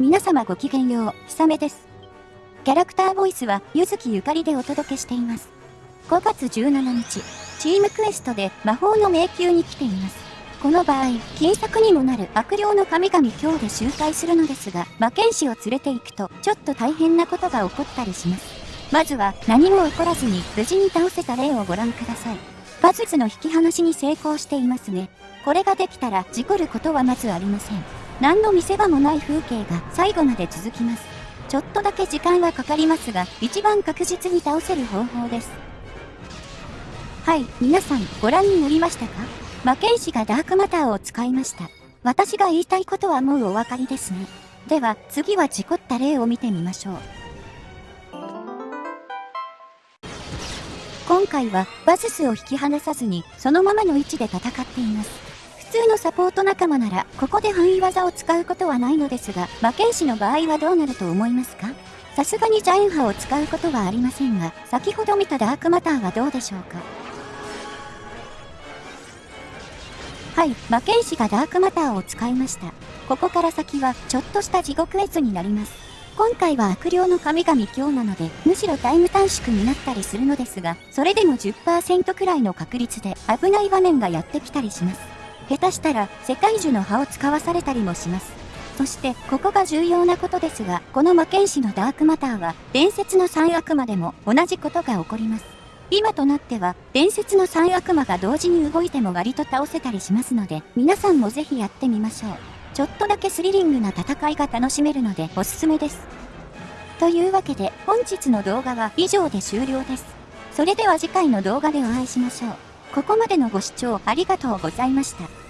皆様ごきげんよう、ひさめです。キャラクターボイスは、ゆずきゆかりでお届けしています。5月17日、チームクエストで魔法の迷宮に来ています。この場合、金策にもなる悪霊の神々今日で周回するのですが、魔剣士を連れて行くと、ちょっと大変なことが起こったりします。まずは、何も起こらずに無事に倒せた例をご覧ください。パズズの引き離しに成功していますね。これができたら、事故ることはまずありません。何の見せ場もない風景が最後まで続きます。ちょっとだけ時間はかかりますが、一番確実に倒せる方法です。はい、皆さんご覧になりましたか？魔剣士がダークマターを使いました。私が言いたいことはもうお分かりですね。では、次は事故った例を見てみましょう。今回は、バススを引き離さずに、そのままの位置で戦っています。通のサポート仲間なら、ここで範囲技を使うことはないのですが、魔剣士の場合はどうなると思いますか？さすがにジャイン波を使うことはありませんが、先ほど見たダークマターはどうでしょうか？はい、魔剣士がダークマターを使いました。ここから先は、ちょっとした地獄絵図になります。今回は悪霊の神々今日なので、むしろタイム短縮になったりするのですが、それでも10%くらいの確率で危ない場面がやってきたりします。下手したら世界樹の葉を使わされたりもします。そして、ここが重要なことですが、この魔剣士のダークマターは、伝説の三悪魔でも同じことが起こります。今となっては、伝説の三悪魔が同時に動いても割と倒せたりしますので、皆さんもぜひやってみましょう。ちょっとだけスリリングな戦いが楽しめるのでおすすめです。というわけで、本日の動画は以上で終了です。それでは次回の動画でお会いしましょう。ここまでのご視聴ありがとうございました。